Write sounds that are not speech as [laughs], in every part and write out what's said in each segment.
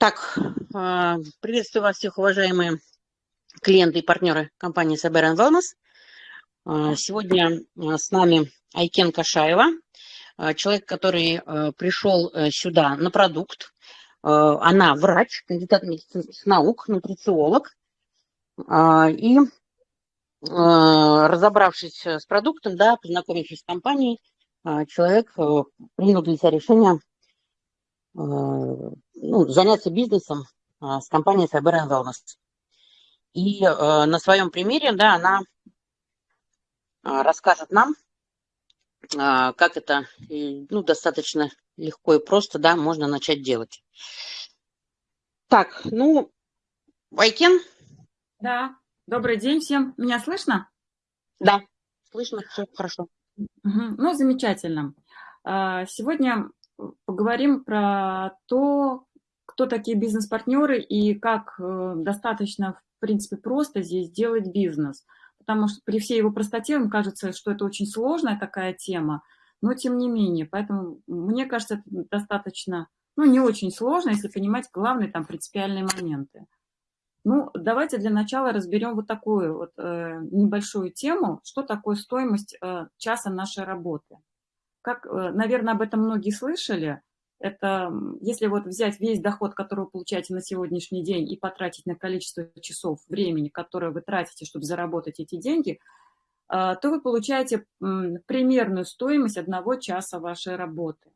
Так, а, приветствую вас всех, уважаемые клиенты и партнеры компании Saber Wellness. А, сегодня а, с нами Айкен Кашаева, человек, который пришел э, сюда на продукт. Она врач, кандидат медицинских наук, нутрициолог. И разобравшись с продуктом, да, познакомившись с компанией, человек э, принял для себя решение ну, заняться бизнесом а, с компанией Cyber Wellness. И э, на своем примере, да, она расскажет нам, как это, ну, достаточно легко и просто, да, можно начать делать. Так, ну, Вайкен? Да, добрый день всем. Меня слышно? Да, слышно, все хорошо. Угу. Ну, замечательно. Сегодня поговорим про то, кто такие бизнес-партнеры и как э, достаточно, в принципе, просто здесь делать бизнес. Потому что при всей его простоте вам кажется, что это очень сложная такая тема, но тем не менее. Поэтому мне кажется, это достаточно, ну, не очень сложно, если понимать главные там принципиальные моменты. Ну, давайте для начала разберем вот такую вот э, небольшую тему, что такое стоимость э, часа нашей работы. Как, э, наверное, об этом многие слышали, это если вот взять весь доход, который вы получаете на сегодняшний день и потратить на количество часов времени, которое вы тратите, чтобы заработать эти деньги, а, то вы получаете примерную стоимость одного часа вашей работы.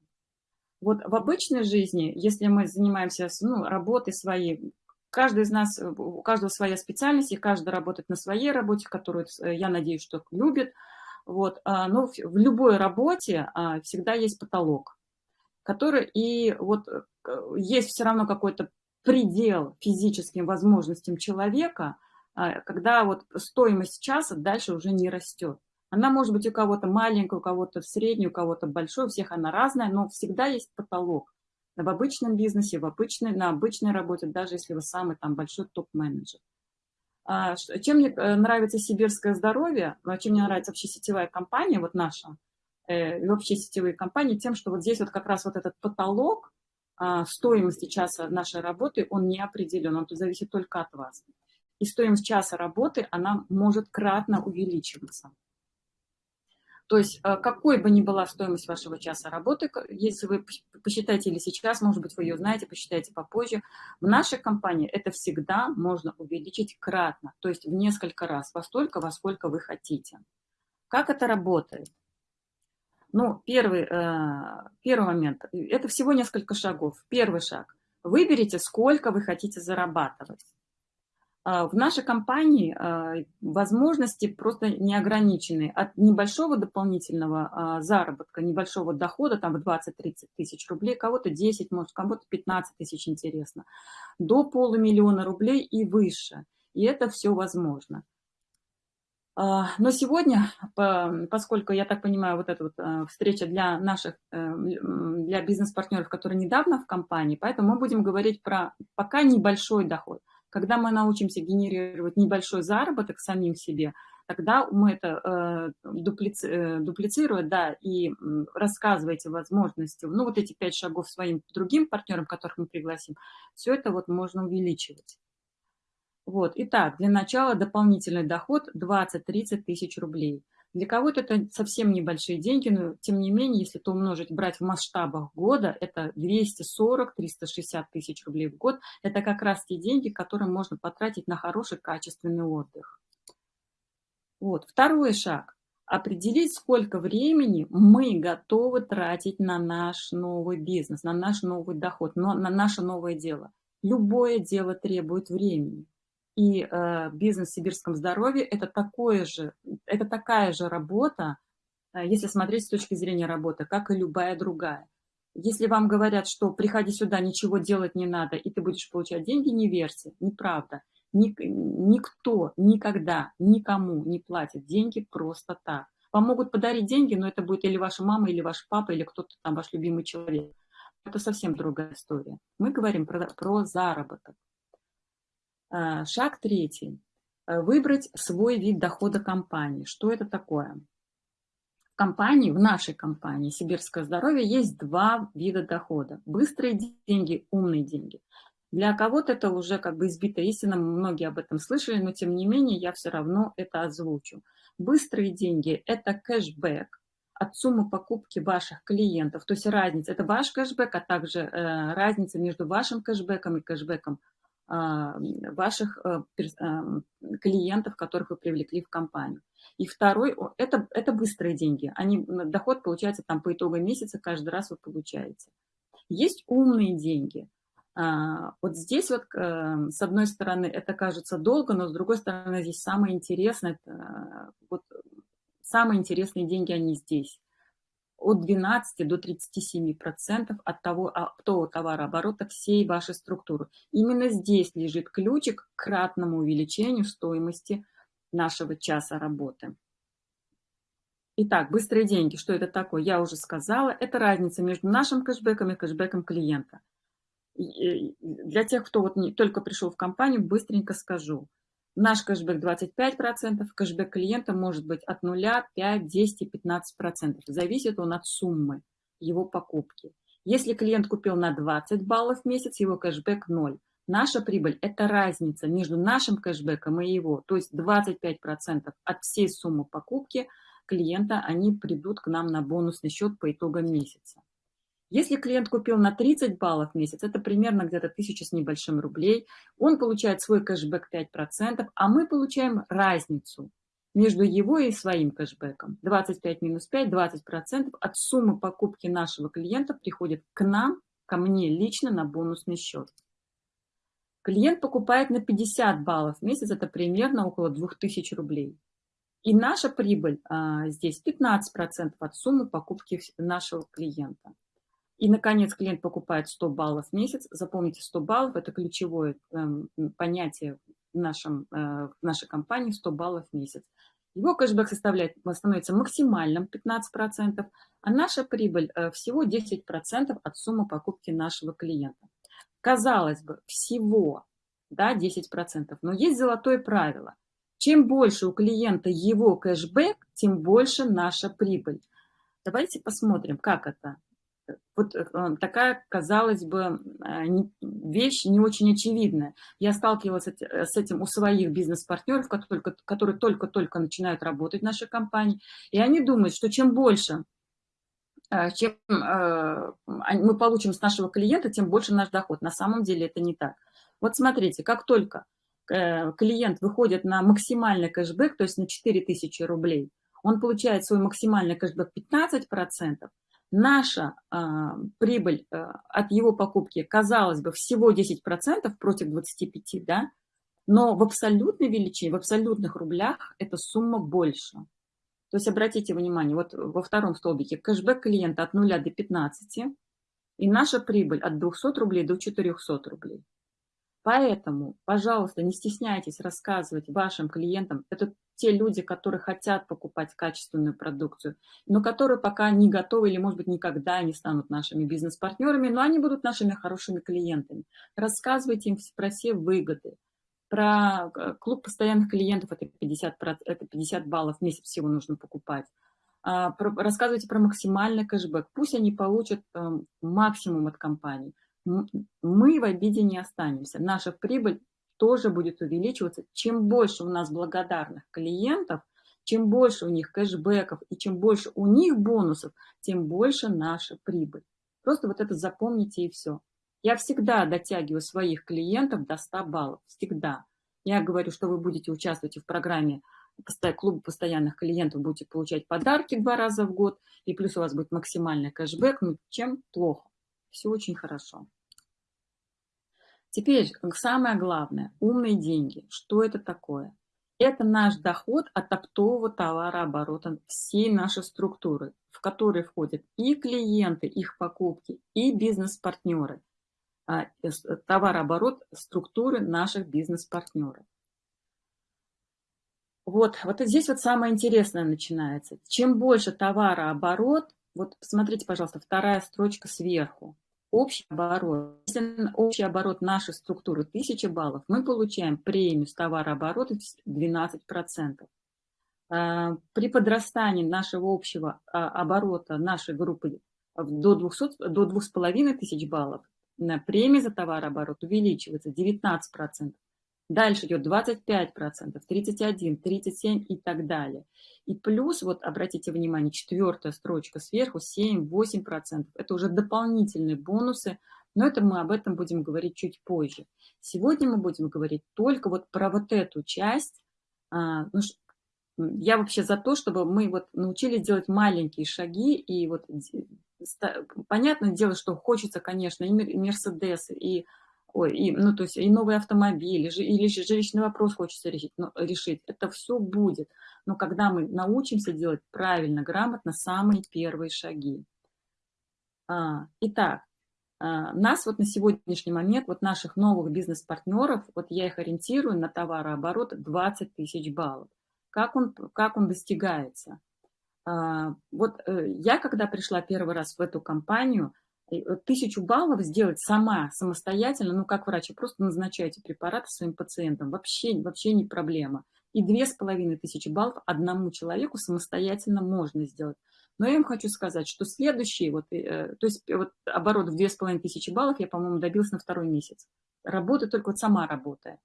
Вот в обычной жизни, если мы занимаемся ну, работой своей, каждый из нас, у каждого своя специальность, и каждый работает на своей работе, которую, э, я надеюсь, что любит, вот, а, но в любой работе а, всегда есть потолок который и вот э, есть все равно какой-то предел физическим возможностям человека, а, когда вот стоимость часа дальше уже не растет. Она может быть у кого-то маленькая, у кого-то средняя, у кого-то большой, у всех она разная, но всегда есть потолок. В обычном бизнесе, в обычной, на обычной работе, даже если вы самый там большой топ-менеджер. А, чем мне э, нравится сибирское здоровье, а чем мне нравится вообще сетевая компания, вот наша, Э, и вообще сетевые компании тем, что вот здесь вот как раз вот этот потолок а, стоимости часа нашей работы, он не определен, он зависит только от вас. И стоимость часа работы, она может кратно увеличиваться. То есть э, какой бы ни была стоимость вашего часа работы, если вы посчитаете или сейчас, может быть, вы ее знаете, посчитаете попозже, в нашей компании это всегда можно увеличить кратно, то есть в несколько раз, во столько, во сколько вы хотите. Как это работает? Ну, первый, э, первый момент. Это всего несколько шагов. Первый шаг. Выберите, сколько вы хотите зарабатывать. А, в нашей компании э, возможности просто неограничены. От небольшого дополнительного а, заработка, небольшого дохода, там в 20-30 тысяч рублей, кого-то 10, может, кого-то 15 тысяч, интересно, до полумиллиона рублей и выше. И это все возможно. А, но сегодня, поскольку, я так понимаю, вот эта вот встреча для наших, э, для бизнес-партнеров, которые недавно в компании, поэтому мы будем говорить про пока небольшой доход. Когда мы научимся генерировать небольшой заработок самим себе, тогда мы это э, дуплици, дуплицируем, да, и рассказываете возможности, ну, вот эти пять шагов своим другим партнерам, которых мы пригласим, все это вот можно увеличивать. Вот, итак, для начала дополнительный доход 20-30 тысяч рублей. Для кого-то это совсем небольшие деньги, но тем не менее, если это умножить, брать в масштабах года, это 240-360 тысяч рублей в год. Это как раз те деньги, которые можно потратить на хороший качественный отдых. Вот, второй шаг. Определить, сколько времени мы готовы тратить на наш новый бизнес, на наш новый доход, на наше новое дело. Любое дело требует времени. И э, бизнес в сибирском здоровье это, такое же, это такая же работа, э, если смотреть с точки зрения работы, как и любая другая. Если вам говорят, что приходи сюда, ничего делать не надо, и ты будешь получать деньги, не верьте, неправда. Ник, никто никогда никому не платит деньги просто так. Вам могут подарить деньги, но это будет или ваша мама, или ваш папа, или кто-то там, ваш любимый человек. Это совсем другая история. Мы говорим про, про заработок. А, шаг третий. Э, выбрать свой вид дохода компании. Что это такое? В компании, в нашей компании «Сибирское здоровье» есть два вида дохода. Быстрые деньги, умные деньги. Для кого-то это уже как бы избитая истина, многие об этом слышали, но тем не менее я все равно это озвучу. Быстрые деньги – это кэшбэк от суммы покупки ваших клиентов, то есть разница, это ваш кэшбэк, а также э, разница между вашим кэшбэком и кэшбэком э, ваших э, клиентов, которых вы привлекли в компанию. И второй – это, это быстрые деньги. Они, доход получается там по итогу месяца, каждый раз вы получаете. Есть умные деньги. А, вот здесь вот, э, с одной стороны, это кажется долго, но с другой стороны, здесь самое интересное, вот самые интересные деньги, они здесь. От 12 до 37 процентов от того оптового товарооборота всей вашей структуры. Именно здесь лежит ключик к кратному увеличению стоимости нашего часа работы. Итак, быстрые деньги. Что это такое? Я уже сказала. Это разница между нашим кэшбэком и кэшбэком клиента. Для тех, кто вот не, только пришел в компанию, быстренько скажу. Наш кэшбэк 25%, кэшбэк клиента может быть от 0, 5, 10 и 15%. Зависит он от суммы его покупки. Если клиент купил на 20 баллов в месяц, его кэшбэк 0. Наша прибыль – это разница между нашим кэшбэком и его, то есть 25% от всей суммы покупки клиента, они придут к нам на бонусный счет по итогам месяца. Если клиент купил на 30 баллов в месяц, это примерно где-то 1000 с небольшим рублей, он получает свой кэшбэк 5%, а мы получаем разницу между его и своим кэшбэком. 25 минус 5, 20% от суммы покупки нашего клиента приходит к нам, ко мне лично на бонусный счет. Клиент покупает на 50 баллов в месяц, это примерно около 2000 рублей. И наша прибыль а, здесь 15% от суммы покупки нашего клиента. И, наконец, клиент покупает 100 баллов в месяц. Запомните, 100 баллов – это ключевое э, понятие в, нашем, э, в нашей компании – 100 баллов в месяц. Его кэшбэк составляет, становится максимальным 15%, а наша прибыль э, всего 10% от суммы покупки нашего клиента. Казалось бы, всего да, 10%, но есть золотое правило. Чем больше у клиента его кэшбэк, тем больше наша прибыль. Давайте посмотрим, как это. Вот э, такая, казалось бы, э, вещь не очень очевидная. Я сталкивалась э, с этим у своих бизнес-партнеров, которые только-только начинают работать в нашей компании, и они думают, что чем больше чем мы получим с нашего клиента, тем больше наш доход. На самом деле это не так. Вот смотрите, как только клиент выходит на максимальный кэшбэк, то есть на 4000 рублей, он получает свой максимальный кэшбэк 15%, наша а, прибыль а, от его покупки, казалось бы, всего 10% против 25%, да, но в абсолютной величине, в абсолютных рублях эта сумма больше. То есть обратите внимание, вот во втором столбике кэшбэк клиента от 0 до 15, и наша прибыль от 200 рублей до 400 рублей. Поэтому, пожалуйста, не стесняйтесь рассказывать вашим клиентам. Это те люди, которые хотят покупать качественную продукцию, но которые пока не готовы или, может быть, никогда не станут нашими бизнес-партнерами, но они будут нашими хорошими клиентами. Рассказывайте им про все выгоды. Про э, клуб постоянных клиентов это 50, это 50 баллов в месяц всего нужно покупать. А, рассказывайте про максимальный кэшбэк. Пусть они получат эм, максимум от компании мы в обиде не останемся. Наша прибыль тоже будет увеличиваться. Чем больше у нас благодарных клиентов, чем больше у них кэшбэков и чем больше у них бонусов, тем больше наша прибыль. Просто вот это запомните и все. Я всегда дотягиваю своих клиентов до 100 баллов. Всегда. Я говорю, что вы будете участвовать в программе клуба постоянных клиентов, будете получать подарки два раза в год, и плюс у вас будет максимальный кэшбэк. Ну, чем плохо? Все очень хорошо. Теперь самое главное, умные деньги. Что это такое? Это наш доход от оптового товарооборота всей нашей структуры, в которой входят и клиенты, их покупки, и бизнес-партнеры. А, товарооборот структуры наших бизнес-партнеров. Вот, вот здесь вот самое интересное начинается. Чем больше товарооборот, вот посмотрите, пожалуйста, вторая строчка сверху общий оборот. Если общий оборот нашей структуры 1000 баллов, мы получаем премию с товарооборота 12%. А, при подрастании нашего общего а, оборота нашей группы до, 200, до 2500 баллов, премия за товарооборот увеличивается 19%. Дальше идет 25%, 31%, 37% и так далее. И плюс, вот обратите внимание, четвертая строчка сверху, 7-8%. Это уже дополнительные бонусы, но это мы об этом будем говорить чуть позже. Сегодня мы будем говорить только вот про вот эту часть. А, ну, я вообще за то, чтобы мы вот научились делать маленькие шаги и вот понятное дело, что хочется, конечно, и Мерседес, и ой, и, ну, то есть и новый автомобиль, или, или жилищный вопрос хочется решить, но, решить. Это все будет. Но когда мы научимся делать правильно, грамотно, самые первые шаги. А, итак, а, нас вот на сегодняшний момент, вот наших новых бизнес-партнеров, вот я их ориентирую на товарооборот 20 тысяч баллов. Как он, как он достигается? А, вот э, я, когда пришла первый раз в эту компанию, тысячу баллов сделать сама, самостоятельно, ну, как врач, просто назначаете препараты своим пациентам, вообще, вообще не проблема. И две с половиной тысячи баллов одному человеку самостоятельно можно сделать. Но я им хочу сказать, что следующий, вот, э, то есть вот оборот в две с половиной тысячи баллов я, по-моему, добился на второй месяц. Работаю только вот сама работая.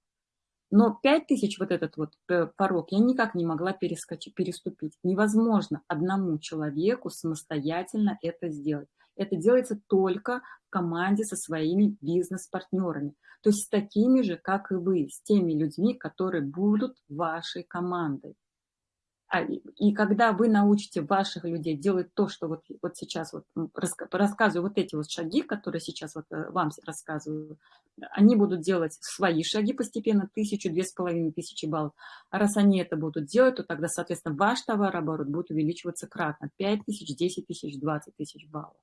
Но 5 тысяч вот этот вот э, порог я никак не могла перескочить, переступить. Невозможно одному человеку самостоятельно это сделать. Это делается только в команде со своими бизнес-партнерами. То есть с такими же, как и вы, с теми людьми, которые будут вашей командой. А, и когда вы научите ваших людей делать то, что вот, вот сейчас вот рассказываю, вот эти вот шаги, которые сейчас вот э, вам рассказываю, они будут делать свои шаги постепенно, тысячу, две с половиной тысячи баллов. А раз они это будут делать, то тогда, соответственно, ваш товарооборот будет увеличиваться кратно. 5 тысяч, 10 тысяч, 20 тысяч баллов.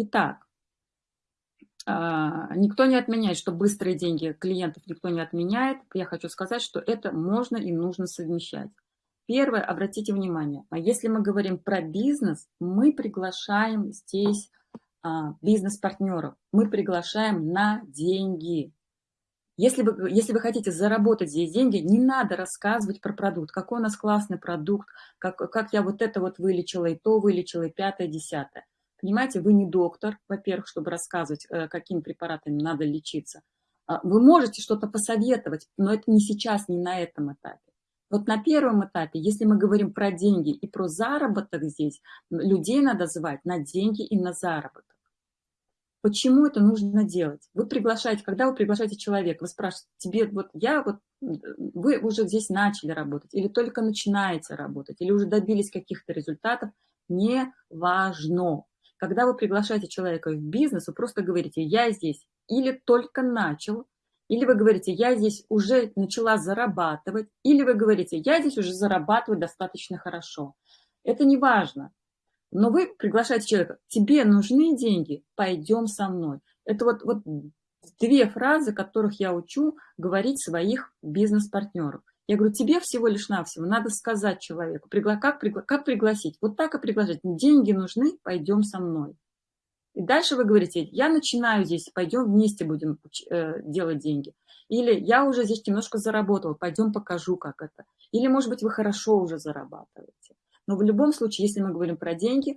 Итак, а, никто не отменяет, что быстрые деньги клиентов никто не отменяет. Я хочу сказать, что это можно и нужно совмещать. Первое, обратите внимание, а если мы говорим про бизнес, мы приглашаем здесь а, бизнес-партнеров, мы приглашаем на деньги. Если вы, если вы хотите заработать здесь деньги, не надо рассказывать про продукт, какой у нас классный продукт, как, как я вот это вот вылечила, и то вылечила, и пятое, десятое. Понимаете, вы не доктор, во-первых, чтобы рассказывать, э, какими препаратами надо лечиться. А, вы можете что-то посоветовать, но это не сейчас, не на этом этапе. Вот на первом этапе, если мы говорим про деньги и про заработок здесь, людей надо звать на деньги и на заработок. Почему это нужно делать? Вы приглашаете, когда вы приглашаете человека, вы спрашиваете, тебе вот я вот, вы уже здесь начали работать, или только начинаете работать, или уже добились каких-то результатов, не важно. Когда вы приглашаете человека в бизнес, вы просто говорите, я здесь или только начал, или вы говорите, я здесь уже начала зарабатывать, или вы говорите, я здесь уже зарабатываю достаточно хорошо. Это не важно. Но вы приглашаете человека, тебе нужны деньги, пойдем со мной. Это вот, вот две фразы, которых я учу говорить своих бизнес-партнеров. Я говорю, тебе всего лишь навсего надо сказать человеку, пригла... как, пригла... как пригласить, вот так и приглашать. Деньги нужны, пойдем со мной. И дальше вы говорите, я начинаю здесь, пойдем вместе будем э, делать деньги. Или я уже здесь немножко заработал, пойдем покажу, как это. Или, может быть, вы хорошо уже зарабатываете. Но в любом случае, если мы говорим про деньги,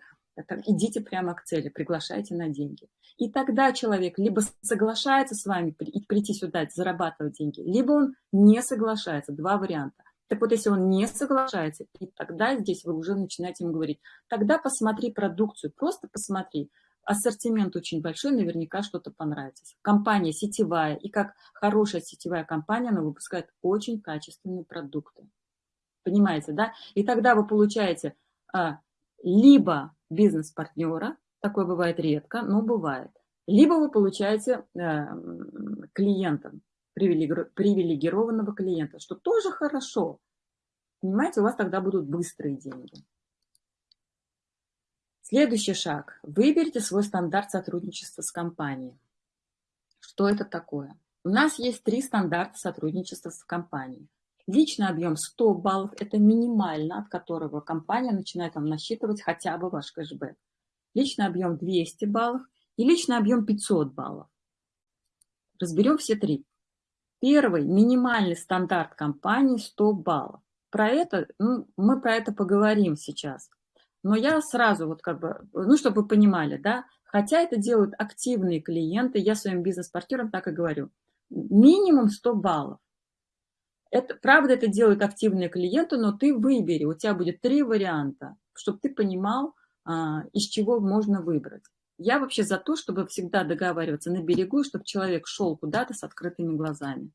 идите прямо к цели, приглашайте на деньги. И тогда человек либо соглашается с вами прийти сюда, зарабатывать деньги, либо он не соглашается. Два варианта. Так вот, если он не соглашается, и тогда здесь вы уже начинаете ему говорить, тогда посмотри продукцию, просто посмотри. Ассортимент очень большой, наверняка что-то понравится. Компания сетевая, и как хорошая сетевая компания, она выпускает очень качественные продукты. Понимаете, да? И тогда вы получаете а, либо бизнес-партнера, Такое бывает редко, но бывает. Либо вы получаете э, клиента, привилегированного клиента, что тоже хорошо. Понимаете, у вас тогда будут быстрые деньги. Следующий шаг. Выберите свой стандарт сотрудничества с компанией. Что это такое? У нас есть три стандарта сотрудничества с компанией. Личный объем 100 баллов – это минимально, от которого компания начинает вам насчитывать хотя бы ваш кэшбэк личный объем 200 баллов и личный объем 500 баллов. Разберем все три. Первый, минимальный стандарт компании 100 баллов. Про это, ну, мы про это поговорим сейчас. Но я сразу вот как бы, ну, чтобы вы понимали, да, Хотя это делают активные клиенты, я своим бизнес-партнерам так и говорю. Минимум 100 баллов. Это, правда, это делают активные клиенты, но ты выбери, у тебя будет три варианта, чтобы ты понимал, а, из чего можно выбрать. Я вообще за то, чтобы всегда договариваться на берегу, чтобы человек шел куда-то с открытыми глазами.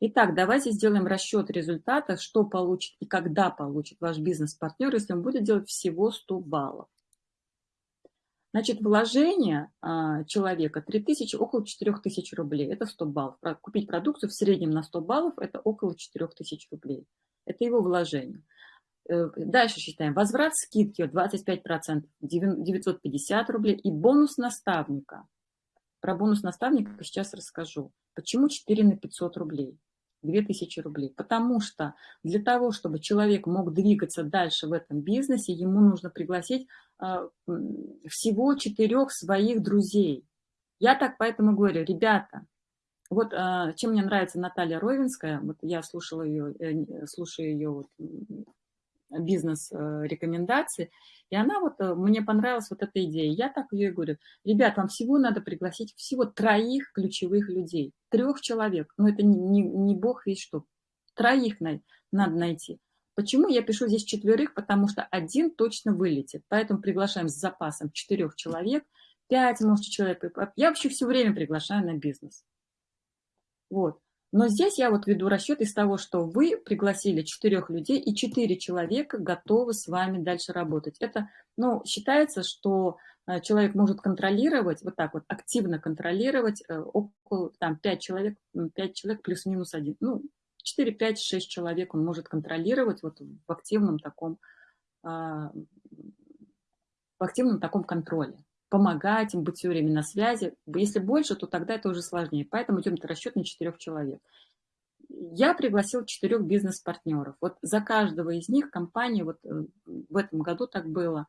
Итак, давайте сделаем расчет результата, что получит и когда получит ваш бизнес-партнер, если он будет делать всего 100 баллов. Значит, вложение а, человека 3000, около 4000 рублей. Это 100 баллов. Купить продукцию в среднем на 100 баллов – это около 4000 рублей. Это его вложение. Э, дальше считаем. Возврат скидки 25%, 950 рублей. И бонус наставника. Про бонус наставника сейчас расскажу. Почему 4 на 500 рублей? 2000 рублей. Потому что для того, чтобы человек мог двигаться дальше в этом бизнесе, ему нужно пригласить э, всего четырех своих друзей. Я так поэтому говорю, ребята, вот э, чем мне нравится Наталья Ровенская, вот я слушала ее, э, слушаю ее вот, бизнес-рекомендации, и она вот, э, мне понравилась вот эта идея. Я так ее и говорю, ребят, вам всего надо пригласить всего троих ключевых людей, трех человек. Но это не, не, не бог весь что. Троих на, надо найти. Почему я пишу здесь четверых? Потому что один точно вылетит. Поэтому приглашаем с запасом четырех человек, пять, может, человек. Я вообще все время приглашаю на бизнес. Вот. Но здесь я вот веду расчет из того, что вы пригласили четырех людей, и четыре человека готовы с вами дальше работать. Это, ну, считается, что э, человек может контролировать, вот так вот, активно контролировать э, около, там, 5 человек, 5 человек плюс-минус один. Ну, 4, 5, 6 человек он может контролировать вот в активном таком, а, в активном таком контроле помогать им, быть все время на связи. Если больше, то тогда это уже сложнее. Поэтому идем расчет на четырех человек. Я пригласил четырех бизнес-партнеров. Вот за каждого из них компания, вот э, в этом году так было,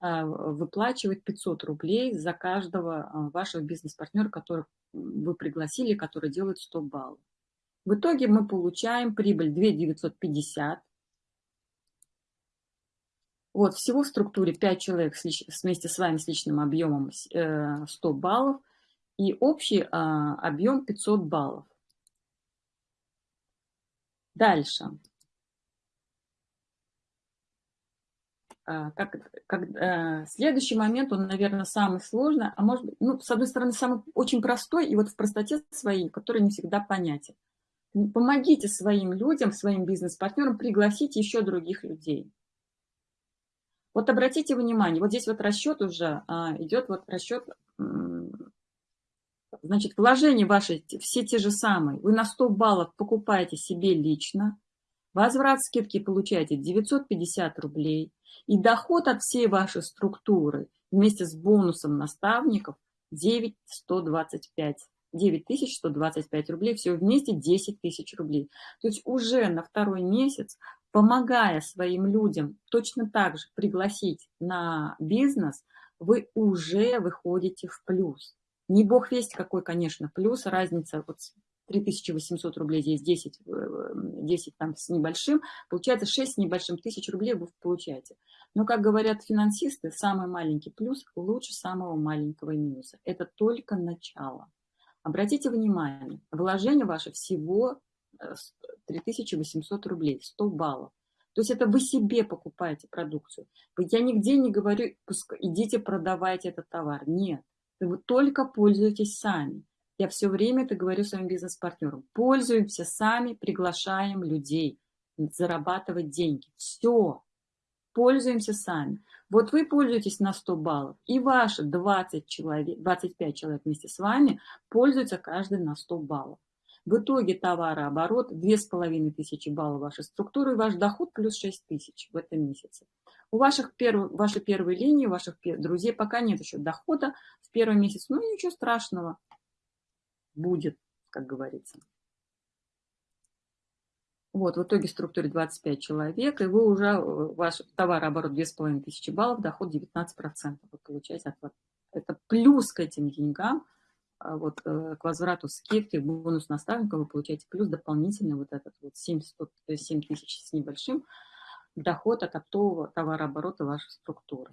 а, выплачивает 500 рублей за каждого а, вашего бизнес-партнера, которых вы пригласили, который делает 100 баллов. В итоге мы получаем прибыль 2 950 вот, всего в структуре 5 человек вместе с вами с личным объемом 100 э, баллов и общий а, объем 500 баллов. Дальше. А, как, как, а, следующий момент, он, наверное, самый сложный, а может быть, ну, с одной стороны, самый очень простой, и вот в простоте своей, который не всегда понятен. Помогите своим людям, своим бизнес-партнерам пригласить еще других людей. Вот обратите внимание, вот здесь вот расчет уже а, идет, вот расчет, значит, вложения ваши все те же самые. Вы на 100 баллов покупаете себе лично, возврат скидки получаете 950 рублей, и доход от всей вашей структуры вместе с бонусом наставников 9125. 9125 рублей, все вместе 10 тысяч рублей. То есть уже на второй месяц помогая своим людям точно так же пригласить на бизнес, вы уже выходите в плюс. Не бог весть какой, конечно, плюс, разница вот 3800 рублей, здесь 10, 10 э, там с небольшим, получается 6 с небольшим тысяч рублей вы получаете. Но, как говорят финансисты, самый маленький плюс лучше самого маленького минуса. Это только начало. Обратите внимание, вложение ваше всего 3800 рублей, 100 баллов. То есть это вы себе покупаете продукцию. Я нигде не говорю, идите продавайте этот товар. Нет, вы только пользуетесь сами. Я все время это говорю своим бизнес-партнерам. Пользуемся сами, приглашаем людей зарабатывать деньги. Все. Пользуемся сами. Вот вы пользуетесь на 100 баллов, и ваши 20 человек, 25 человек вместе с вами пользуются каждый на 100 баллов. В итоге товарооборот 2500 баллов вашей структуры, и ваш доход плюс 6000 в этом месяце. У ваших перв... вашей первой линии, ваших друзей пока нет еще дохода в первый месяц, но ничего страшного будет, как говорится. Вот, в итоге в структуре 25 человек, и вы уже, ваш товарооборот 2500 баллов, доход 19% вы получаете. От, это плюс к этим деньгам, вот э, к возврату скидки, бонус наставника вы получаете плюс дополнительный вот этот вот 700, 7 э, тысяч с небольшим доход от оптового товарооборота вашей структуры.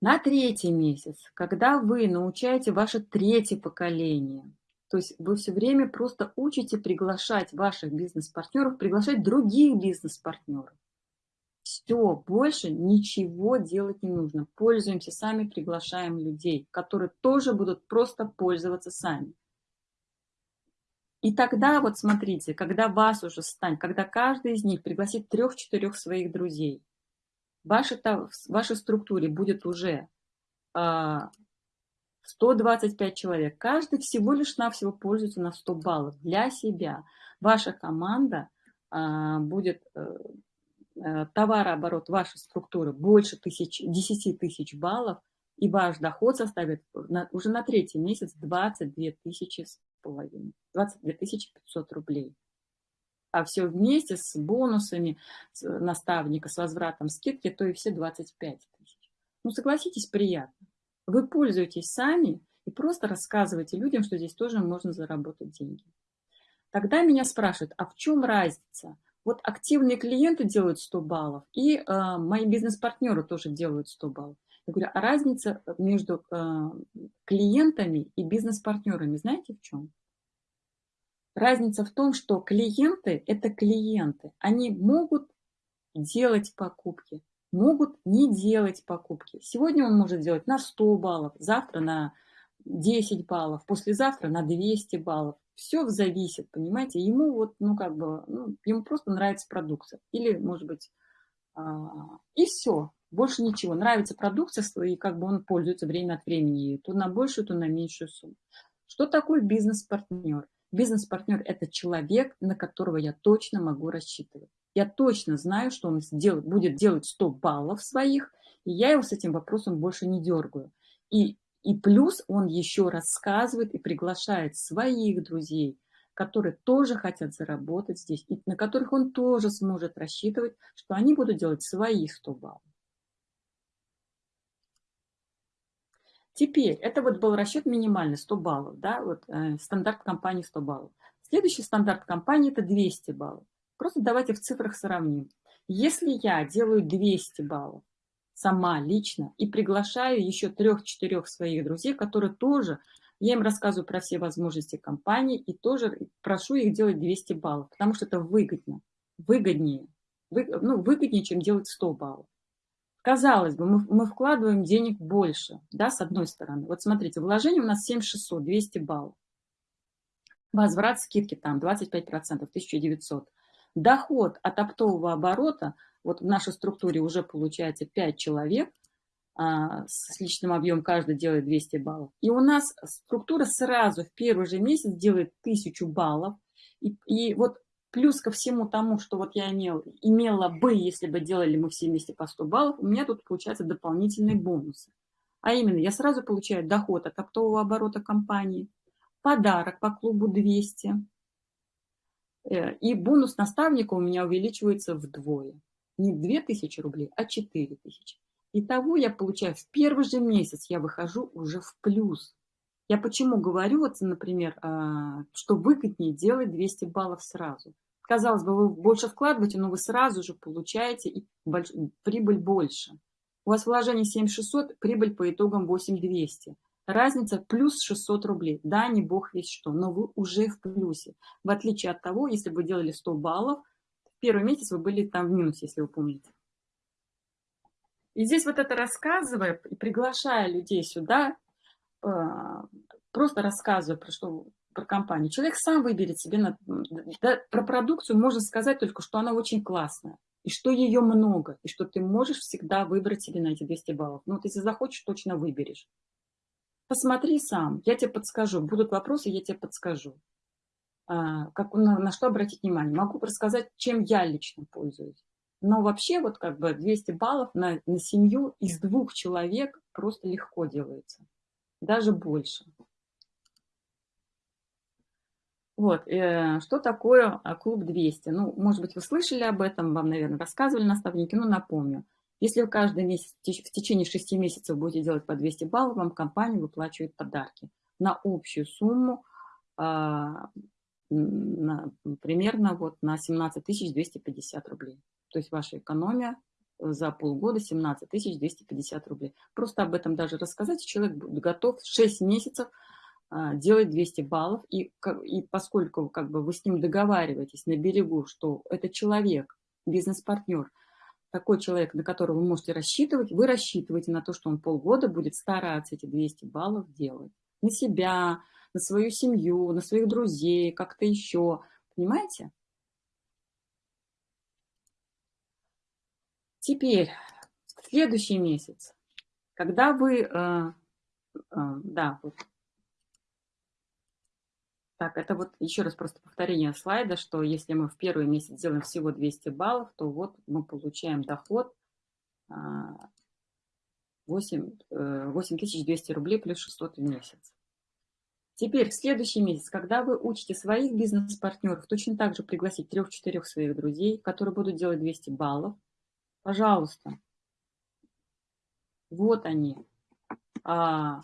На третий месяц, когда вы научаете ваше третье поколение, то есть вы все время просто учите приглашать ваших бизнес-партнеров, приглашать других бизнес-партнеров. Все, больше ничего делать не нужно. Пользуемся сами, приглашаем людей, которые тоже будут просто пользоваться сами. И тогда вот смотрите, когда вас уже станет, когда каждый из них пригласит трех-четырех своих друзей, в вашей, в вашей структуре будет уже 125 а, человек. Каждый всего лишь навсего пользуется на 100 баллов для себя. Ваша команда а, будет, э, товарооборот вашей структуры больше тысяч, 10 тысяч баллов, и ваш доход составит на, уже на третий месяц 22 тысячи с половиной, 22 500 рублей. А все вместе с бонусами с наставника, с возвратом скидки, то и все 25 тысяч. Ну, согласитесь, приятно. Вы пользуетесь сами и просто рассказываете людям, что здесь тоже можно заработать деньги. Тогда меня спрашивают, а в чем разница? Вот активные клиенты делают 100 баллов, и э, мои бизнес-партнеры тоже делают 100 баллов. Я говорю, а разница между э, клиентами и бизнес-партнерами знаете в чем? Разница в том, что клиенты – это клиенты. Они могут делать покупки, могут не делать покупки. Сегодня он может делать на 100 баллов, завтра на 10 баллов, послезавтра на 200 баллов. Все зависит, понимаете? Ему вот, ну как бы, ну, ему просто нравится продукция. Или, может быть, а, и все. Больше ничего. Нравится продукция, и как бы он пользуется время от времени. То на большую, то на меньшую сумму. Что такое бизнес-партнер? Бизнес-партнер – это человек, на которого я точно могу рассчитывать. Я точно знаю, что он сделает, будет делать 100 баллов своих, и я его с этим вопросом больше не дергаю. И, и плюс он еще рассказывает и приглашает своих друзей, которые тоже хотят заработать здесь, и на которых он тоже сможет рассчитывать, что они будут делать свои 100 баллов. Теперь, это вот был расчет минимальный, 100 баллов, да, вот э, стандарт компании 100 баллов. Следующий стандарт компании – это 200 баллов. Просто давайте в цифрах сравним. Если я делаю 200 баллов сама лично и приглашаю еще трех-четырех своих друзей, которые тоже, я им рассказываю про все возможности компании и тоже прошу их делать 200 баллов, потому что это выгодно, выгоднее, вы, ну, выгоднее, чем делать 100 баллов. Казалось бы, мы, мы вкладываем денег больше, да, с одной стороны. Вот смотрите, вложение у нас 7600, 200 баллов. Возврат скидки там 25%, 1900. Доход от оптового оборота, вот в нашей структуре уже получается 5 человек, а, с личным объемом каждый делает 200 баллов. И у нас структура сразу в первый же месяц делает 1000 баллов. И, и вот плюс ко всему тому, что вот я имел, имела бы, если бы делали мы все вместе по 100 баллов, у меня тут получаются дополнительные бонусы. А именно, я сразу получаю доход от оптового оборота компании, подарок по клубу 200, э, и бонус наставника у меня увеличивается вдвое. Не 2000 рублей, а 4000. Итого я получаю в первый же месяц, я выхожу уже в плюс. Я почему говорю, вот, например, а, что выгоднее делать 200 баллов сразу. Казалось бы, вы больше вкладываете, но вы сразу же получаете больш... прибыль больше. У вас вложение 7600, прибыль по итогам 8200. Разница плюс 600 рублей. Да, не бог весь что, но вы уже в плюсе. В отличие от того, если бы делали 100 баллов, первый месяц вы были там в минусе, если вы помните. И здесь вот это рассказывая и приглашая людей сюда, а, просто рассказывая про что про компанию. Человек сам выберет себе, на, да, про продукцию можно сказать только, что она очень классная, и что ее много, и что ты можешь всегда выбрать себе на эти 200 баллов. Ну вот если захочешь, точно выберешь. Посмотри сам, я тебе подскажу. Будут вопросы, я тебе подскажу. А, как, на, на что обратить внимание. Могу рассказать, чем я лично пользуюсь. Но вообще вот как бы 200 баллов на, на семью из двух человек просто легко делается даже больше. Вот, э, что такое а, клуб 200? Ну, может быть, вы слышали об этом, вам, наверное, рассказывали наставники, но напомню. Если вы каждый месяц, в течение 6 месяцев будете делать по 200 баллов, вам компания выплачивает подарки на общую сумму а, на, примерно вот на 17 250 рублей. То есть ваша экономия за полгода 17 250 рублей. Просто об этом даже рассказать, человек будет готов 6 месяцев а, делать 200 баллов, и, и поскольку как бы вы с ним договариваетесь на берегу, что это человек, бизнес-партнер, такой человек, на которого вы можете рассчитывать, вы рассчитываете на то, что он полгода будет стараться эти 200 баллов делать. На себя, на свою семью, на своих друзей, как-то еще. Понимаете? Теперь, следующий месяц, когда вы, э, э, да, вот так, это вот еще раз просто повторение слайда, что если мы в первый месяц делаем всего 200 баллов, то вот мы получаем доход 8, 8200 э, рублей плюс 600 в месяц. Теперь в следующий месяц, когда вы учите своих бизнес-партнеров, точно так же пригласить трех-четырех своих друзей, которые будут делать 200 баллов, пожалуйста, вот они. А,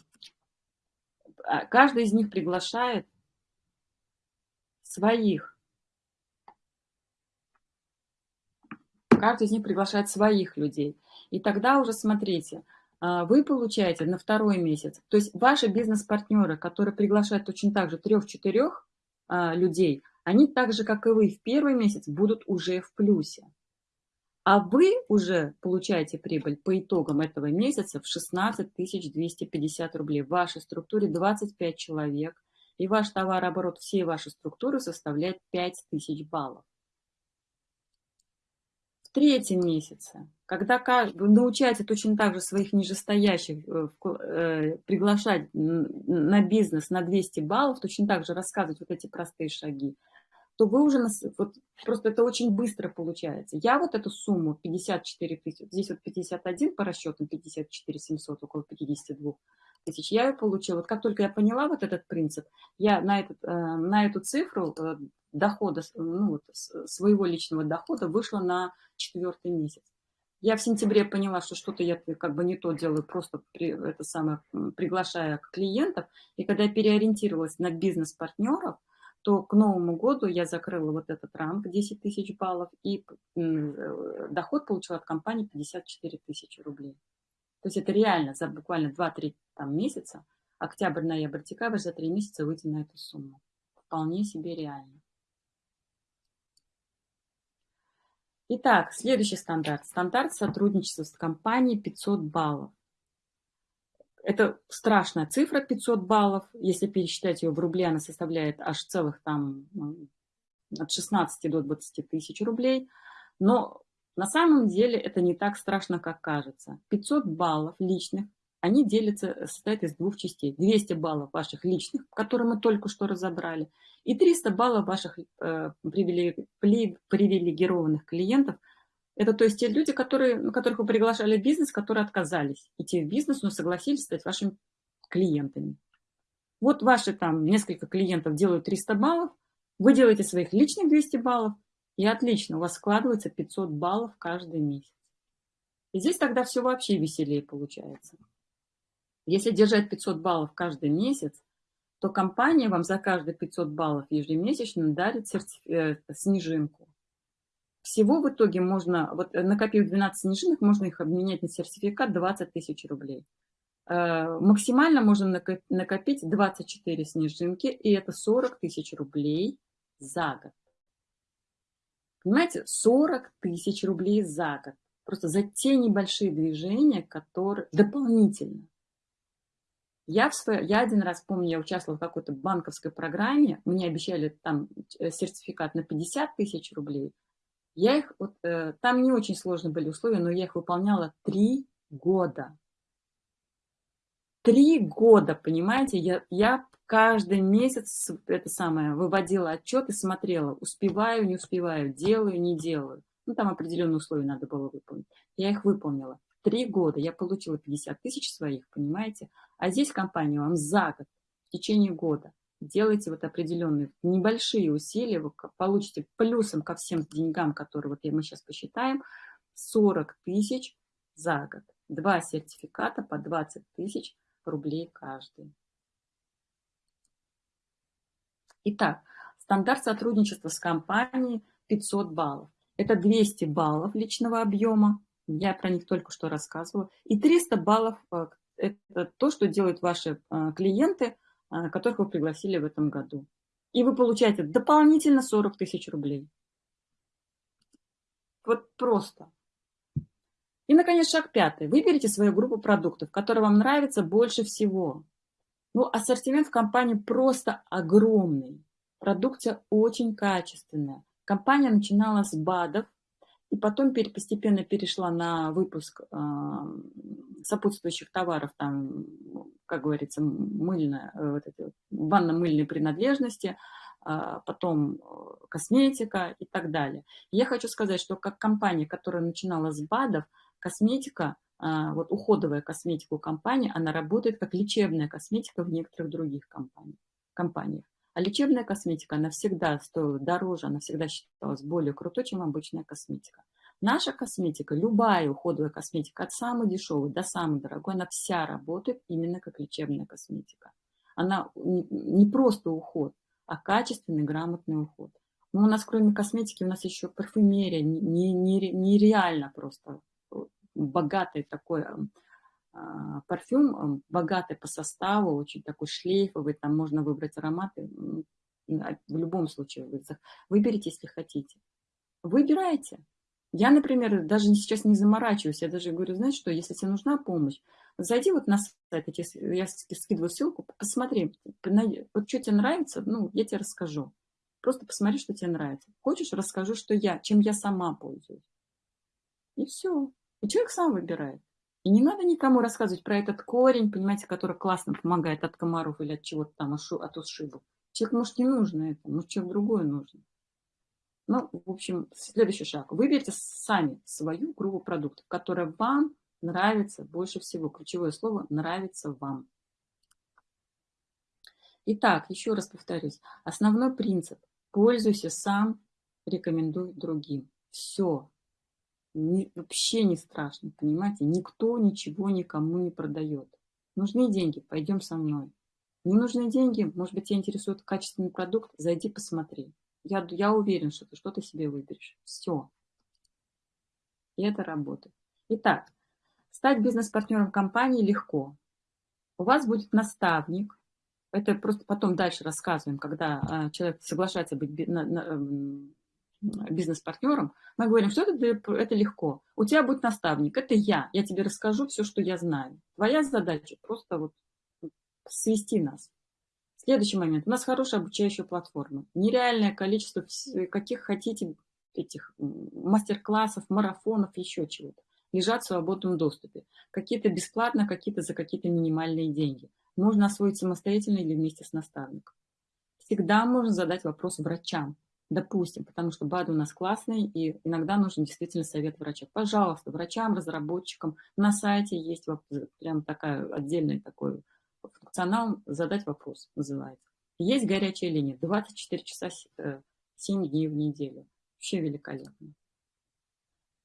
а каждый из них приглашает своих. Каждый из них приглашает своих людей. И тогда уже смотрите, вы получаете на второй месяц, то есть ваши бизнес-партнеры, которые приглашают точно так же трех-четырех а, людей, они так же, как и вы, в первый месяц будут уже в плюсе. А вы уже получаете прибыль по итогам этого месяца в 16 250 рублей. В вашей структуре 25 человек, и ваш товарооборот всей вашей структуры составляет 5000 баллов. Третьем месяце, когда вы научаете точно так же своих нижестоящих э, э, приглашать на бизнес на 200 баллов, точно так же рассказывать вот эти простые шаги, то вы уже, вот, просто это очень быстро получается. Я вот эту сумму 54 тысячи, здесь вот 51 по расчетам, 54 700, около 52 тысяч, я ее получила. Вот как только я поняла вот этот принцип, я на, этот, э, на эту цифру дохода, ну, вот, своего личного дохода вышла на четвертый месяц. Я в сентябре поняла, что что-то я как бы не то делаю, просто при, это самое, приглашая клиентов. И когда я переориентировалась на бизнес-партнеров, то к Новому году я закрыла вот этот ранг 10 тысяч баллов и э, доход получила от компании 54 тысячи рублей. То есть это реально за буквально 2-3 месяца, октябрь, ноябрь, декабрь, за 3 месяца выйти на эту сумму. Вполне себе реально. Итак, следующий стандарт. Стандарт сотрудничества с компанией 500 баллов. Это страшная цифра 500 баллов. Если пересчитать ее в рубли, она составляет аж целых там ну, от 16 до 20 тысяч рублей. Но на самом деле это не так страшно, как кажется. 500 баллов личных, они делятся, состоят из двух частей. 200 баллов ваших личных, которые мы только что разобрали, и 300 баллов ваших э, привилегированных клиентов. Это то есть те люди, которые, которых вы приглашали в бизнес, которые отказались идти в бизнес, но согласились стать вашими клиентами. Вот ваши там несколько клиентов делают 300 баллов, вы делаете своих личных 200 баллов, и отлично, у вас складывается 500 баллов каждый месяц. И здесь тогда все вообще веселее получается. Если держать 500 баллов каждый месяц, то компания вам за каждые 500 баллов ежемесячно дарит сертиф... Э, снежинку. Всего в итоге можно, вот э, накопив 12 снежинок, можно их обменять на сертификат 20 тысяч рублей. Э, максимально можно накопить 24 снежинки, и это 40 тысяч рублей за год. Понимаете, 40 тысяч рублей за год. Просто за те небольшие движения, которые дополнительно. Я, в свой, я один раз помню, я участвовала в какой-то банковской программе, мне обещали там э, сертификат на 50 тысяч рублей. Я их, вот, э, там не очень сложные были условия, но я их выполняла три года. Три года, понимаете, я, я каждый месяц это самое выводила отчет и смотрела, успеваю, не успеваю, делаю, не делаю. Ну, там определенные условия надо было выполнить. Я их выполнила. Три года я получила 50 тысяч своих, понимаете? А здесь компания вам за год, в течение года, делайте вот определенные небольшие усилия, вы получите плюсом ко всем деньгам, которые вот мы сейчас посчитаем, 40 тысяч за год. Два сертификата по 20 тысяч рублей каждый. Итак, стандарт сотрудничества с компанией 500 баллов. Это 200 баллов личного объема Я про них только что рассказывала. И 300 баллов э, – это то, что делают ваши э, клиенты, э, которых вы пригласили в этом году. И вы получаете дополнительно 40 тысяч рублей. Вот просто. И, наконец, шаг пятый. Выберите свою группу продуктов, которая вам нравится больше всего. Ну, ассортимент в компании просто огромный. Продукция очень качественная. Компания начинала с БАДов, и потом постепенно перешла на выпуск сопутствующих товаров, там, как говорится, мыльная, э, вот эти банно-мыльные принадлежности, а, потом э, косметика и так далее. Я хочу сказать, что как компания, которая начинала с БАДов, косметика, а, вот уходовая косметика у компании, она работает как лечебная косметика в некоторых других компаниях. А лечебная косметика, она всегда стоила дороже, она всегда считалась более крутой, чем обычная косметика. Наша косметика, любая уходовая косметика, от самой дешевой до самой дорогой, она вся работает именно как лечебная косметика. Она не просто уход, а качественный, грамотный уход. Но у нас кроме косметики, у нас еще парфюмерия, нереально не, не просто богатый такой а, парфюм богатый по составу, очень такой шлейфовый, там можно выбрать ароматы. В любом случае, выберите, если хотите. Выбирайте. Я, например, даже сейчас не заморачиваюсь, я даже говорю, знаешь что, если тебе нужна помощь, зайди вот на сайт, я скидываю ссылку, посмотри, вот что тебе нравится, ну, я тебе расскажу. Просто посмотри, что тебе нравится. Хочешь, расскажу, что я, чем я сама пользуюсь. И все. И человек сам выбирает. И не надо никому рассказывать про этот корень, понимаете, который классно помогает от комаров или от чего-то там, от ушибов. Человек, может, не нужно это, может, человек другое нужно. Ну, в общем, следующий шаг. Выберите сами свою группу продуктов, которая вам нравится больше всего. Ключевое слово «нравится вам». Итак, еще раз повторюсь. Основной принцип. Пользуйся сам, рекомендуй другим. Все не, вообще не страшно, понимаете? Никто ничего никому не продает. Нужны деньги, пойдем со мной. Не нужны деньги, может быть, тебя интересует качественный продукт, зайди посмотри. Я, я уверен, что ты что-то себе выберешь. Все. И это работает. Итак, стать бизнес-партнером компании легко. У вас будет наставник. Это просто потом дальше рассказываем, когда а, человек соглашается быть на, бизнес-партнером, мы говорим, что это, это легко. У тебя будет наставник, это я. Я тебе расскажу все, что я знаю. Твоя задача просто вот свести нас. Следующий момент. У нас хорошая обучающая платформа. Нереальное количество каких хотите этих мастер-классов, марафонов, еще чего-то. Лежат в свободном доступе. Какие-то бесплатно, какие-то за какие-то минимальные деньги. Можно освоить самостоятельно или вместе с наставником. Всегда можно задать вопрос врачам допустим, потому что БАДы у нас классные, и иногда нужен действительно совет врача. Пожалуйста, врачам, разработчикам на сайте есть прям такая отдельный такой функционал «Задать вопрос» называется. Есть горячая линия, 24 часа 7 э, дней в неделю. Вообще великолепно.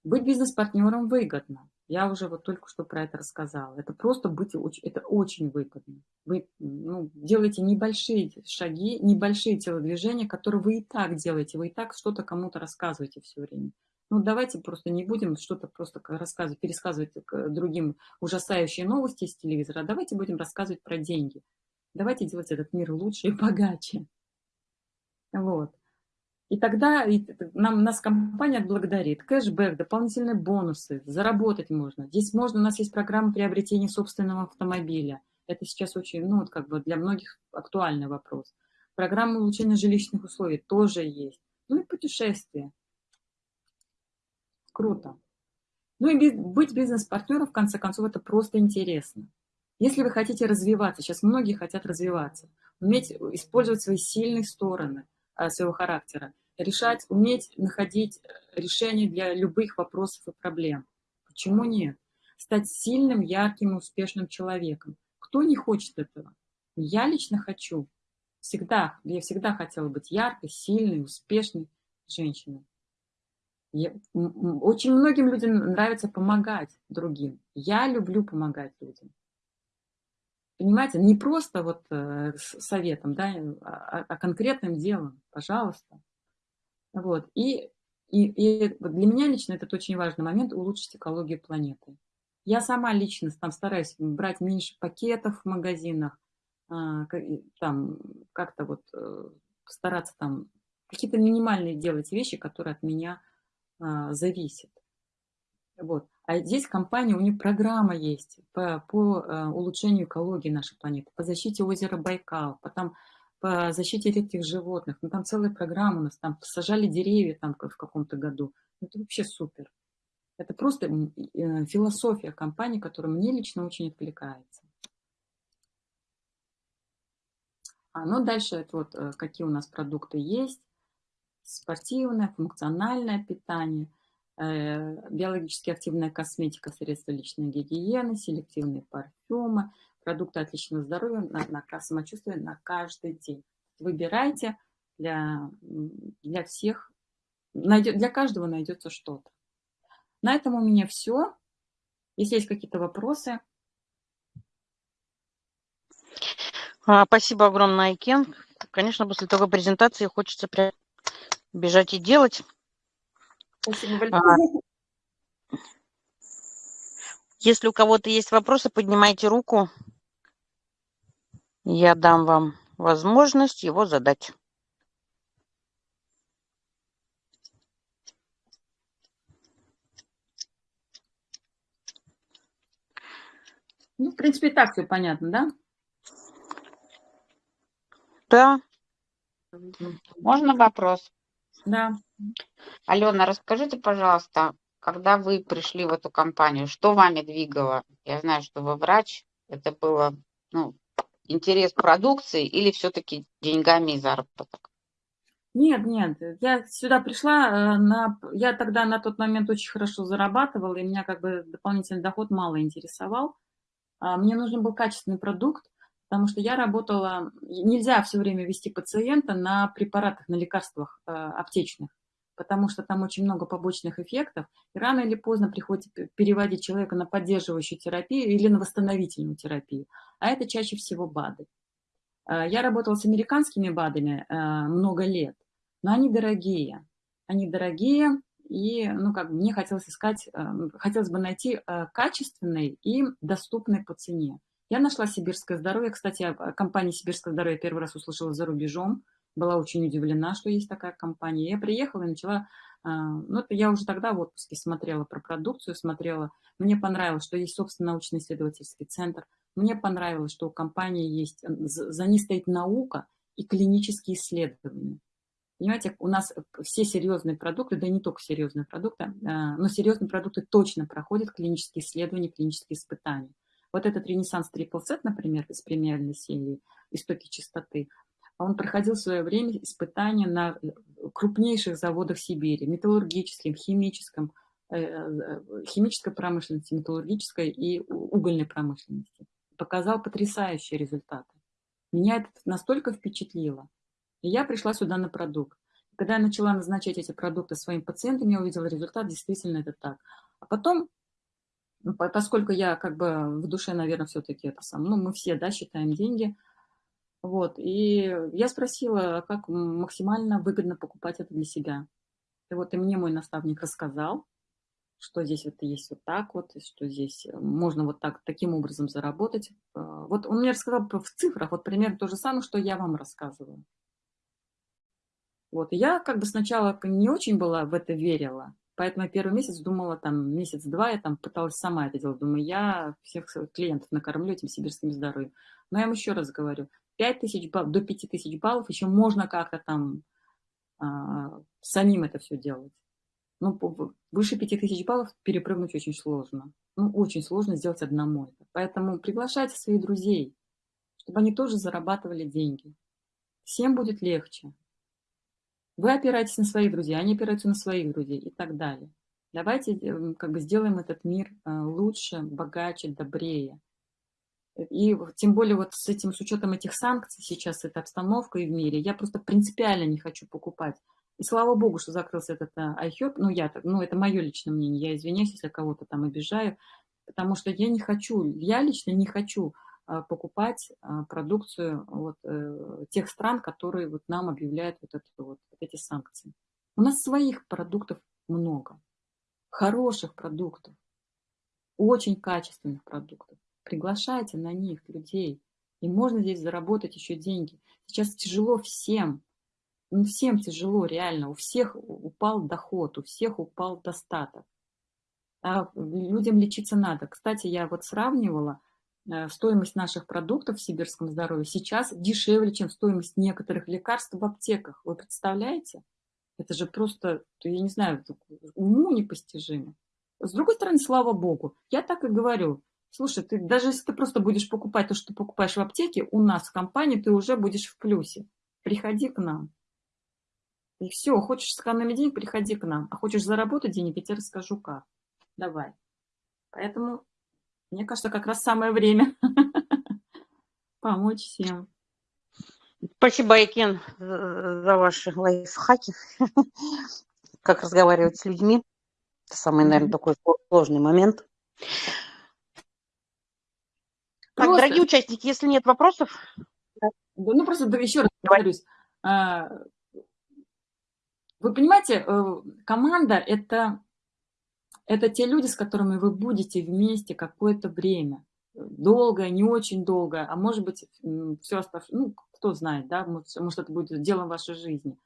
Быть бизнес-партнером выгодно. Я уже вот только что про это рассказала. Это просто быть, это очень выгодно. Вы ну, делаете небольшие шаги, небольшие телодвижения, которые вы и так делаете. Вы и так что-то кому-то рассказываете все время. Ну, давайте просто не будем что-то просто рассказывать, пересказывать другим ужасающие новости из телевизора, а давайте будем рассказывать про деньги. Давайте делать этот мир лучше и богаче. Вот. И тогда нам, нас компания отблагодарит. Кэшбэк, дополнительные бонусы, заработать можно. Здесь можно, у нас есть программа приобретения собственного автомобиля. Это сейчас очень, ну, вот как бы для многих актуальный вопрос. Программа улучшения жилищных условий тоже есть. Ну и путешествия. Круто. Ну и быть бизнес-партнером, в конце концов, это просто интересно. Если вы хотите развиваться, сейчас многие хотят развиваться, уметь использовать свои сильные стороны а, своего характера, решать, уметь находить э, решения для любых вопросов и проблем. Почему нет? Стать сильным, ярким успешным человеком. Кто не хочет этого? Я лично хочу. Всегда, я всегда хотела быть яркой, сильной, успешной женщиной. Я, очень многим людям нравится помогать другим. Я люблю помогать людям. Понимаете, не просто вот э, советом, да, а, а конкретным делом, пожалуйста. Вот. И И, и для меня лично этот очень важный момент – улучшить экологию планеты. Я сама лично там стараюсь брать меньше пакетов в магазинах, а, там как-то вот э, стараться там какие-то минимальные делать вещи, которые от меня а, зависят. Вот. А здесь компания, у них программа есть по, по э, улучшению экологии нашей планеты, по защите озера Байкал, потом по защите редких животных. Ну, там целая программа у нас, там сажали деревья там в каком-то году. Ну, это вообще супер. Это просто э, философия компании, которая мне лично очень откликается. А, ну, дальше это вот э, какие у нас продукты есть. Спортивное, функциональное питание, э, биологически активная косметика, средства личной гигиены, селективные парфюмы, продукты отличного здоровья на, на самочувствие на каждый день. Выбирайте для, для всех, найдет, для каждого найдется что-то. На этом у меня все. Если есть какие-то вопросы. А, спасибо огромное, Айкен. Конечно, после такой презентации хочется прям бежать и делать. Спасибо большое. А, если у кого-то есть вопросы, поднимайте руку. Я дам вам возможность его задать. Ну, в принципе, и так все понятно, да? Да. Можно вопрос? Да. Алена, расскажите, пожалуйста, когда вы пришли в эту компанию, что вами двигало? Я знаю, что вы врач. Это было ну, интерес продукции или все-таки деньгами и заработок? Нет, нет, я сюда пришла, э, на, я тогда на тот момент очень хорошо зарабатывала, и меня как бы дополнительный доход мало интересовал. А, мне нужен был качественный продукт, потому что я работала, нельзя все время вести пациента на препаратах, на лекарствах э, аптечных потому что там очень много побочных эффектов, и рано или поздно приходится переводить человека на поддерживающую терапию или на восстановительную терапию, а это чаще всего БАДы. А, я работала с американскими БАДами а, много лет, но они дорогие. Они дорогие, и ну, как мне хотелось искать, а, хотелось бы найти качественный и доступный по цене. Я нашла «Сибирское здоровье». Кстати, о компании «Сибирское здоровье» первый раз услышала за рубежом была очень удивлена, что есть такая компания. Я приехала и начала, а, ну, это я уже тогда в отпуске смотрела про продукцию, смотрела. Мне понравилось, что есть собственный научно-исследовательский центр. Мне понравилось, что у компании есть, за ней стоит наука и клинические исследования. Понимаете, у нас все серьезные продукты, да и не только серьезные продукты, но серьезные продукты точно проходят клинические исследования, клинические испытания. Вот этот Ренессанс Triple Set, например, из премиальной серии «Истоки чистоты», он проходил в свое время испытания на э, крупнейших заводах Сибири, металлургическом, химическом, э, э, химической промышленности, металлургической и угольной промышленности. Показал потрясающие результаты. Меня это настолько впечатлило. И я пришла сюда на продукт. Когда я начала назначать эти продукты своим пациентам, я увидела результат, действительно это так. А потом, поскольку я как бы в душе, наверное, все-таки это сам, ну, мы все, да, считаем деньги – вот, и я спросила, как максимально выгодно покупать это для себя. И вот и мне мой наставник рассказал, что здесь вот есть вот так вот, что здесь можно вот так, таким образом заработать. А, вот он мне рассказал в цифрах, вот примерно то же самое, что я вам рассказываю. Вот, и я как бы сначала не очень была в это верила, поэтому первый месяц думала, там, месяц-два я там пыталась сама это делать. Думаю, я всех клиентов накормлю этим сибирским здоровьем. Но я вам еще раз говорю, 5 тысяч баллов, до 5 тысяч баллов еще можно как-то там а, самим это все делать. Ну, выше 5 тысяч баллов перепрыгнуть очень сложно. Ну, очень сложно сделать одному это. Поэтому приглашайте своих друзей, чтобы они тоже зарабатывали деньги. Всем будет легче. Вы опираетесь на своих друзей, они опираются на своих друзей и так далее. Давайте э, как бы сделаем этот мир э, лучше, богаче, добрее. И тем более вот с этим, с учетом этих санкций сейчас, эта обстановка и в мире, я просто принципиально не хочу покупать. И слава богу, что закрылся этот iHerb, ну, я, ну, это мое личное мнение, я извиняюсь, если кого-то там обижаю, потому что я не хочу, я лично не хочу а, покупать а, продукцию вот, э, тех стран, которые вот нам объявляют вот, это, вот, вот эти санкции. У нас своих продуктов много, хороших продуктов, очень качественных продуктов. Приглашайте на них людей, и можно здесь заработать еще деньги. Сейчас тяжело всем, ну, всем тяжело реально, у всех упал доход, у всех упал достаток. А людям лечиться надо. Кстати, я вот сравнивала, э, стоимость наших продуктов в сибирском здоровье сейчас дешевле, чем стоимость некоторых лекарств в аптеках. Вы представляете? Это же просто, я не знаю, уму непостижимо. С другой стороны, слава богу, я так и говорю. Слушай, ты, даже если ты просто будешь покупать то, что ты покупаешь в аптеке, у нас в компании ты уже будешь в плюсе. Приходи к нам. И все, хочешь сэкономить денег, приходи к нам. А хочешь заработать денег, я тебе расскажу как. Давай. Поэтому, мне кажется, как раз самое время [laughs] помочь всем. Спасибо, Айкен, за ваши лайфхаки. [laughs] Как разговаривать с людьми. Это самый, наверное, такой сложный момент. Так, Просто- дорогие участники, если нет вопросов, Да, Ну, просто еще раз повторюсь. А, Вы понимаете, э, команда – это, это те люди, с которыми вы будете вместе какое-то время. Долгое, не очень долгое, а может быть, все оставшееся, ну, кто знает, да, может, это будет делом вашей жизни.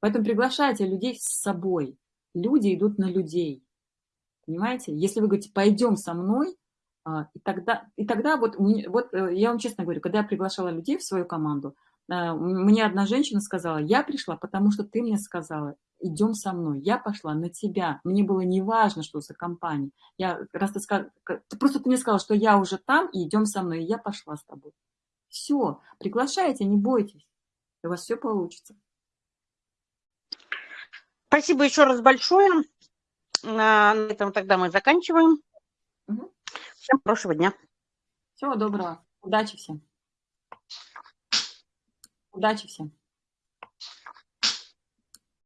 Поэтому приглашайте людей с собой. Люди идут на людей. Понимаете? Если вы говорите, пойдем со мной, и тогда, и тогда вот, вот э, я вам честно говорю, когда я приглашала людей в свою команду, а, мне одна женщина сказала, я пришла, потому что ты мне сказала, идем со мной. Я пошла на тебя. Мне было не важно, что за компания. Я, раз ты, сказ- просто ты мне сказала, что я уже там, и идем со мной, и я пошла с тобой. Все, приглашайте, не бойтесь. У вас все получится. спасибо еще раз большое. На этом тогда мы заканчиваем. Мгм. Всем хорошего дня. Всего доброго. Удачи всем. Удачи всем.